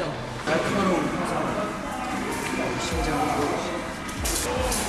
날카로운 화살 심장으로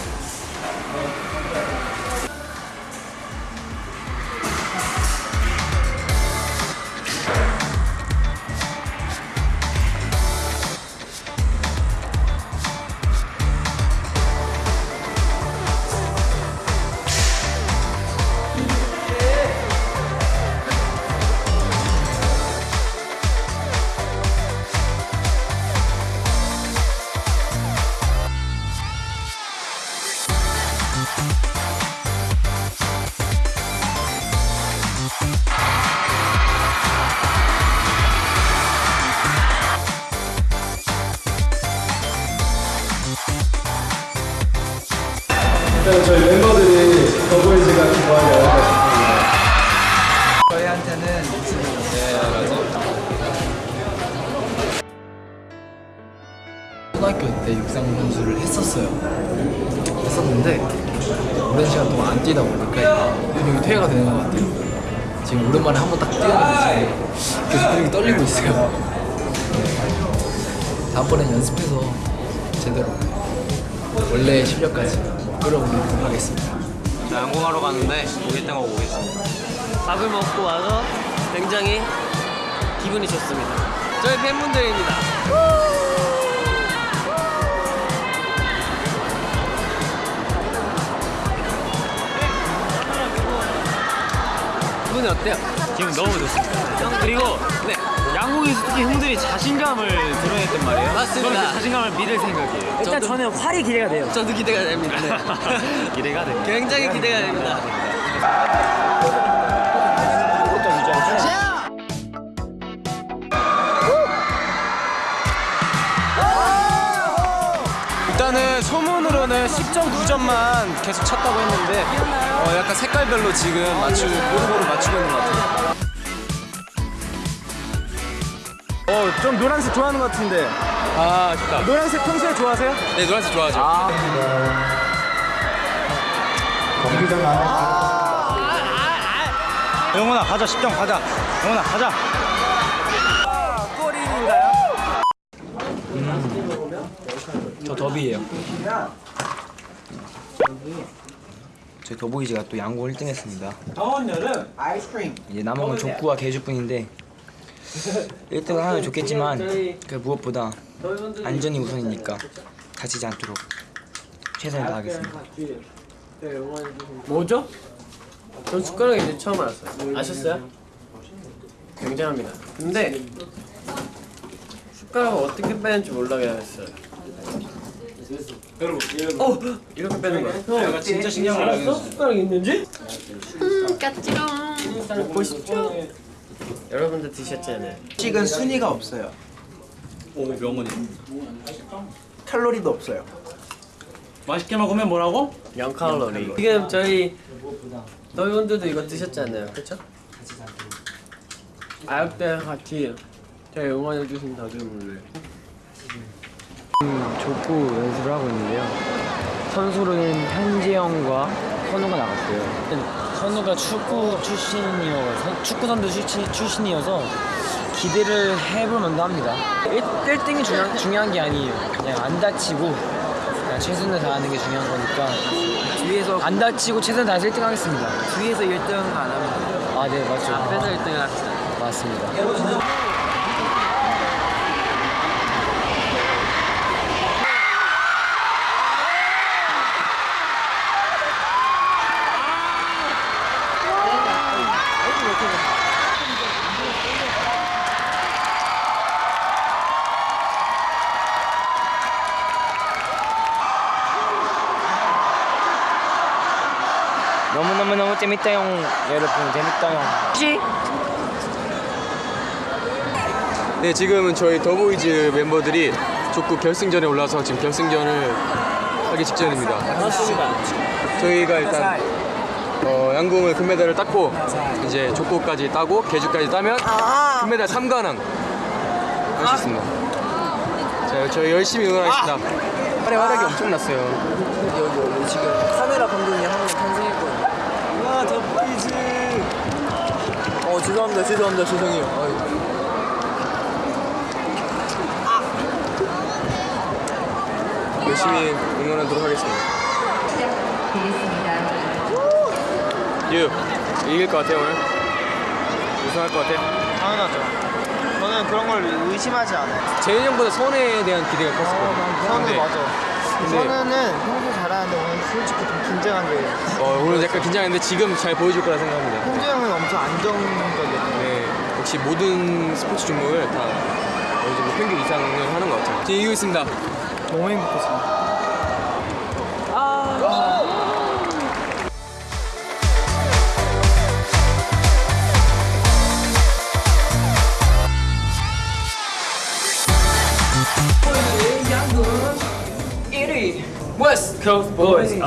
일단 저희 멤버들이 더보이즈가 좋아하는 영화가 싶습니다. 저희한테는 초등학교 때 육상 선수를 했었어요. 했었는데 오랜 시간 동안 안 뛰다 보니까 근육이 퇴화가 되는 것 같아요. 지금 오랜만에 한번 딱 뛰었는데 지금 계속 근육이 떨리고 있어요. 네. 다음번엔 연습해서 제대로 원래 실력까지 끌어올리도록 하겠습니다. 저 양궁하러 가는데 오길 땡하고 오겠습니다. 밥을 먹고 와서 굉장히 기분이 좋습니다. 저희 팬분들입니다. 기분이 어때요? 기분 너무 좋습니다. 그리고 네. 양궁에서 특히 형들이 자신감을 드러냈단 말이에요. 맞습니다. 저는 그 자신감을 믿을 생각이에요. 일단 저는 활이 기대가 돼요. 저도 기대가 됩니다. 네. 기대가 됩니다. 굉장히 기대가 됩니다. 일단은 소문으로는 10.9점만 계속 쳤다고 했는데 어, 약간 색깔별로 지금 맞추고 고루고루 맞추고 있는 것 같아요. 어, 좀 노란색 좋아하는 것 같은데. 아, 좋다. 노란색 평소에 좋아하세요? 네, 노란색 좋아하죠. 영훈아 가자 10점 가자. 영훈아 가자. 저 더비예요. 저희 더보이즈가 또 양궁 1등 했습니다. 이제 남은 건 족구와 개주뿐인데 1등을 하면 좋겠지만 그 무엇보다 안전이 우선이니까 다치지 않도록 최선을 다하겠습니다. 뭐죠? 전 숟가락이 이제 처음 알았어요. 아셨어요? 굉장합니다. 근데 숟가락을 어떻게 빼는지 몰라겠어요. 어! 이렇게 빼는 거야. 형, 진짜 신기한 걸 알았어? 숟가락 있는지? 음, 까치롱. 먹고 싶죠? 여러분들 드셨잖아요. 식은 순위가 없어요. 오, 명언이. 칼로리도 없어요. 맛있게 먹으면 뭐라고? 0칼로리. 지금 저희 너희분들도 이거 드셨잖아요. 그쵸? 아역 때 같이 저희 응원해주신 다들 족구 연습을 하고 있는데요. 선수로는 현지영과 선우가 나갔어요. 선우가 축구 출신이어서 축구 선수 출신, 출신이어서 기대를 해볼 만도 합니다. 1, 등이 중요한, 중요한 게 아니에요. 그냥 안 다치고 그냥 최선을 다하는 게 중요한 거니까 뒤에서 안 다치고 최선을 다해서 1등 하겠습니다. 뒤에서 1등 안 하면 아, 네, 맞죠. 앞에서 1등을 합시다. 맞습니다. 너무너무너무 재밌다용 여러분 재밌다용 네, 지금은 저희 더보이즈 멤버들이 족구 결승전에 올라서 지금 결승전을 하기 직전입니다. 맞습니다. 저희가 일단 어, 양궁을 금메달을 땄고 이제 족구까지 따고 개주까지 따면 금메달 3관왕 할 수 있습니다. 자, 저희 열심히 응원하겠습니다. 활의 활약이 엄청났어요. 여기 여기 지금 카메라 감독이 한번 탄생했 아, 잡히지. 어, 죄송합니다. 죄송합니다. 죄송해요. 아유. 열심히 응원하도록 하겠습니다. 유 이길 것 같아요 오늘? 우승할 것 같아요? 당연하죠. 저는 그런 걸 의심하지 않아요. 재현 형보다 선에 대한 기대가 컸을 어, 거예요. 선에 네. 맞아. 근데- 선우는 평소 잘하는데 오늘 솔직히 좀 긴장한 게 어, 오늘 약간 긴장했는데 지금 잘 보여줄 거라 생각합니다. 홍재 형은 엄청 안정적이었어요. 네, 역시 모든 스포츠 종목을 다 어느 정도 평균 이상을 하는 것 같아요. 지금 이기고 있습니다. 너무 행복했습니다. Coast Boys.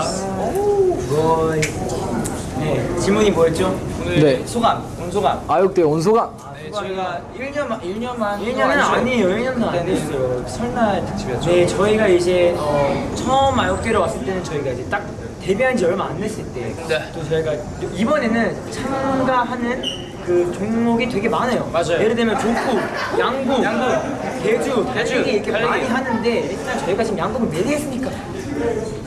네, 질문이 뭐였죠? 오늘 네. 소감, 오늘 소감. 아육대 온 소감. 네, 저희가 1년만 1년만 1년은 아니에요. 1년도 안 됐어요. 설날 특집이었죠. 네, 저희가 이제 어, 처음 아육대로 왔을 때는 저희가 이제 딱 데뷔한 지 얼마 안 됐을 때. 또 저희가 이번에는 참가하는 그 종목이 되게 많아요. 맞아요. 예를 들면 족구, 양구, 양구, 대주, 달리기 이렇게 많이 하는데 일단 저희가 지금 양구를 4개 했으니까 아직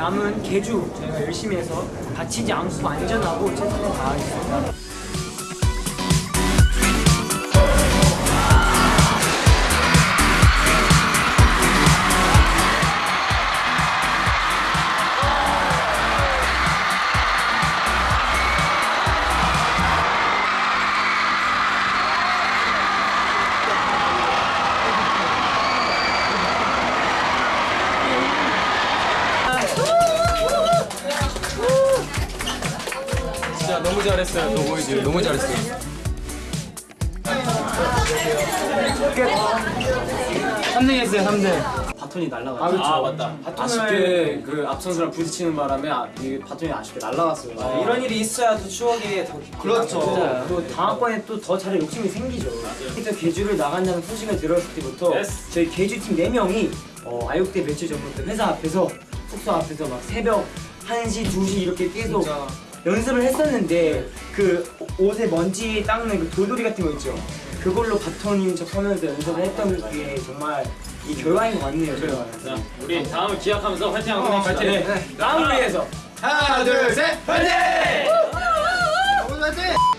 남은 개주 저희가 열심히 해서 다치지 않고 안전하고 최선을 다하겠습니다. 잘했어요. 너 보이지? 너무 잘했어요. 3등 했어요, 3등. 바톤이 날라갔죠. 아, 맞다. 아쉽게 그 앞선수랑 부딪히는 바람에 아, 이 바톤이 아쉽게 날라갔어요. 이런 일이 있어야 또 추억이 더 그렇죠. 또 다음번에 또 더 잘할 욕심이 생기죠. 그래서 개주를 나간다는 소식을 들었을 때부터 Yes. 저희 개주팀 4명이 어, 아육대 며칠 전부터 회사 앞에서 숙소 앞에서 막 새벽 1시, 2시 이렇게 계속 연습을 했었는데 그 옷에 먼지 닦는 그 돌돌이 같은 거 있죠. 그걸로 바톤인 척 하면서 연습을 했던 게 정말 이 결과인 것 같네요. 저희가. 우리 다음을 기약하면서 화이팅하고 어, 파이팅! 다음을 위해서 하나, 둘, 셋, 화이팅! 오늘 화이팅!